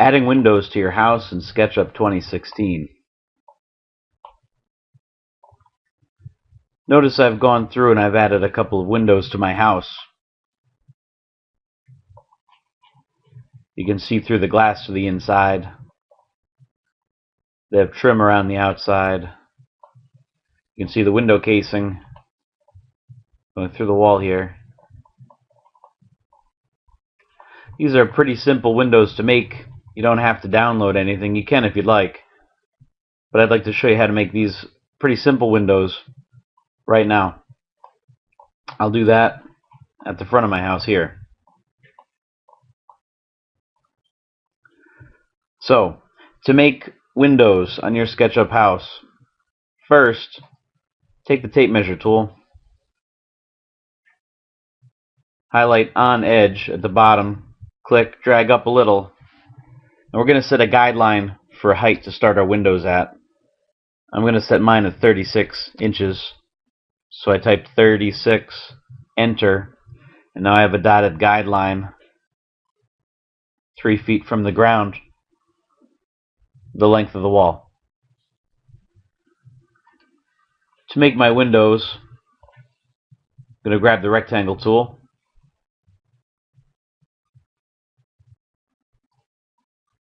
Adding windows to your house in SketchUp 2016. Notice I've gone through and I've added a couple of windows to my house. You can see through the glass to the inside. They have trim around the outside. You can see the window casing going through the wall here. These are pretty simple windows to make. You don't have to download anything. You can if you'd like. But I'd like to show you how to make these pretty simple windows right now. I'll do that at the front of my house here. So, to make windows on your SketchUp house, first, take the tape measure tool, highlight on edge at the bottom, click, drag up a little, and we're going to set a guideline for height to start our windows at. I'm going to set mine at 36 inches. So I typed 36, enter, and now I have a dotted guideline 3 feet from the ground, the length of the wall. To make my windows, I'm going to grab the rectangle tool,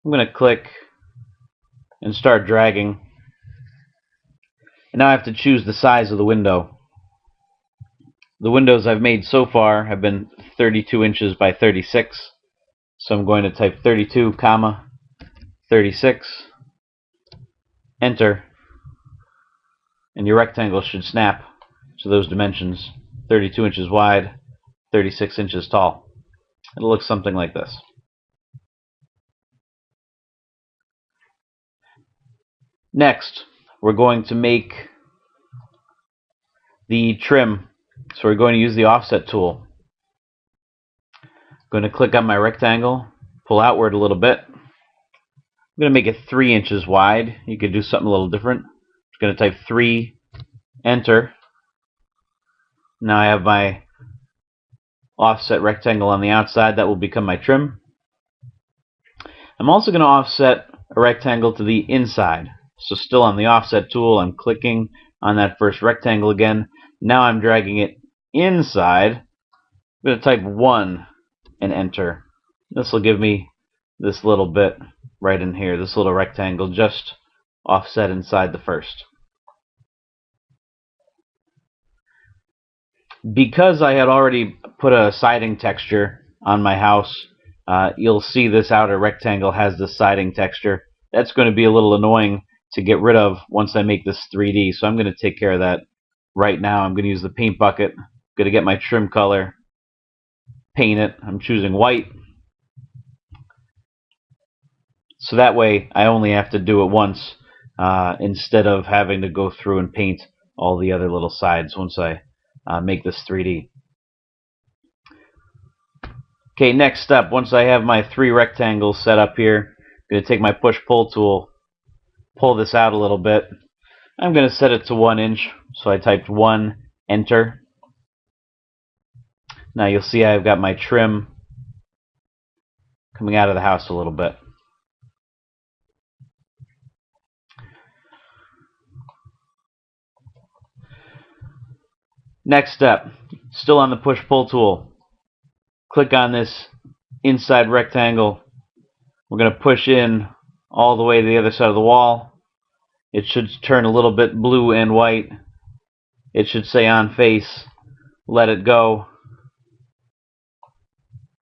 I'm going to click and start dragging. And now I have to choose the size of the window. The windows I've made so far have been 32 inches by 36. So I'm going to type 32, comma, 36, enter, and your rectangle should snap to those dimensions, 32 inches wide, 36 inches tall. It'll look something like this. Next, we're going to make the trim. So we're going to use the offset tool. I'm going to click on my rectangle, pull outward a little bit. I'm going to make it 3 inches wide. You could do something a little different. I'm going to type 3, enter. Now I have my offset rectangle on the outside. That will become my trim. I'm also going to offset a rectangle to the inside. So still on the offset tool, I'm clicking on that first rectangle again. Now I'm dragging it inside. I'm going to type 1 and enter. This will give me this little bit right in here, this little rectangle just offset inside the first. Because I had already put a siding texture on my house, uh, you'll see this outer rectangle has this siding texture. That's going to be a little annoying to get rid of once I make this 3D. So I'm going to take care of that right now. I'm going to use the paint bucket. I'm going to get my trim color, paint it. I'm choosing white. So that way I only have to do it once uh, instead of having to go through and paint all the other little sides once I uh, make this 3D. Okay, next step, once I have my three rectangles set up here, I'm going to take my push-pull tool pull this out a little bit. I'm going to set it to 1 inch, so I typed 1, enter. Now you'll see I've got my trim coming out of the house a little bit. Next step, still on the push-pull tool. Click on this inside rectangle. We're going to push in all the way to the other side of the wall. It should turn a little bit blue and white. It should say on face. Let it go.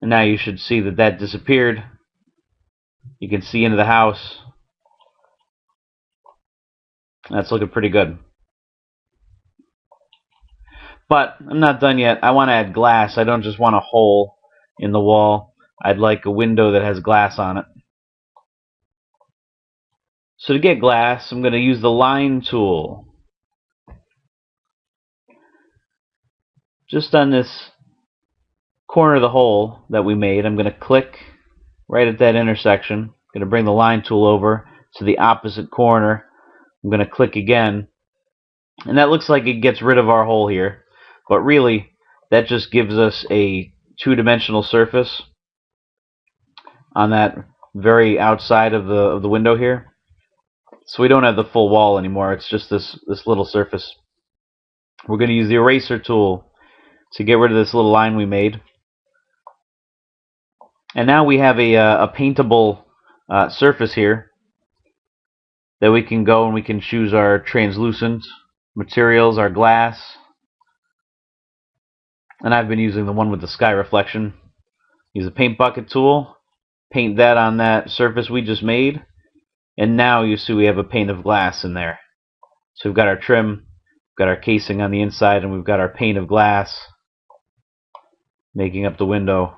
And now you should see that that disappeared. You can see into the house. That's looking pretty good. But I'm not done yet. I want to add glass. I don't just want a hole in the wall. I'd like a window that has glass on it. So to get glass, I'm going to use the line tool. Just on this corner of the hole that we made, I'm going to click right at that intersection. I'm going to bring the line tool over to the opposite corner. I'm going to click again. And that looks like it gets rid of our hole here. But really, that just gives us a two-dimensional surface on that very outside of the of the window here. So we don't have the full wall anymore. It's just this this little surface. We're going to use the eraser tool to get rid of this little line we made. And now we have a, uh, a paintable uh, surface here that we can go and we can choose our translucent materials, our glass. And I've been using the one with the sky reflection. Use a paint bucket tool, paint that on that surface we just made, and now you see we have a pane of glass in there. So we've got our trim, got our casing on the inside, and we've got our pane of glass making up the window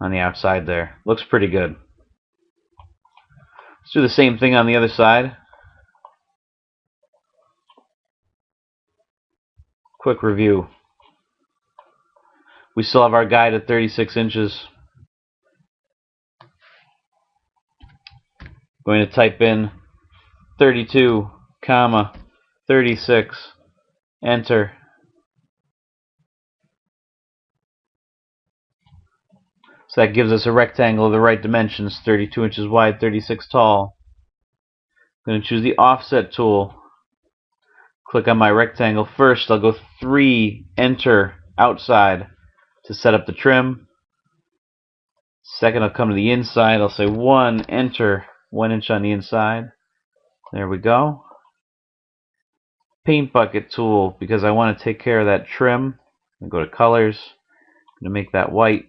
on the outside there. Looks pretty good. Let's do the same thing on the other side. Quick review. We still have our guide at 36 inches. Going to type in 32, comma 36, enter. So that gives us a rectangle of the right dimensions, 32 inches wide, 36 tall. I'm going to choose the offset tool. Click on my rectangle first. I'll go 3, enter, outside to set up the trim. Second, I'll come to the inside. I'll say 1, enter, 1 inch on the inside. There we go. Paint bucket tool, because I want to take care of that trim. go to colors. I'm going to make that white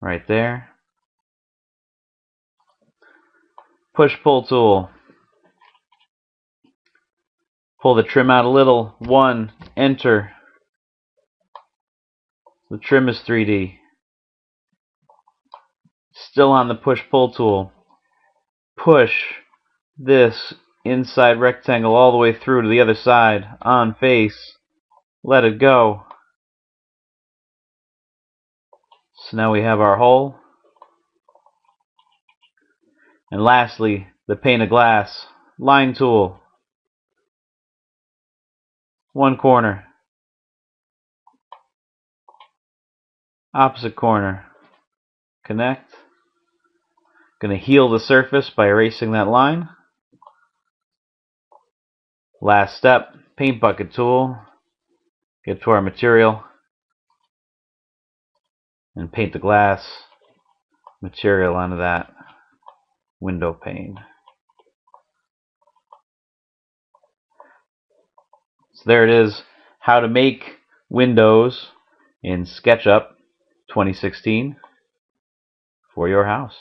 right there. Push pull tool. Pull the trim out a little. One, enter. The trim is 3D. Still on the push pull tool. Push this inside rectangle all the way through to the other side. On face. Let it go. So now we have our hole. And lastly, the pane of glass. Line tool. One corner. Opposite corner. Connect. Going to heal the surface by erasing that line. Last step, paint bucket tool. Get to our material and paint the glass material onto that window pane. So there it is, how to make windows in SketchUp 2016 for your house.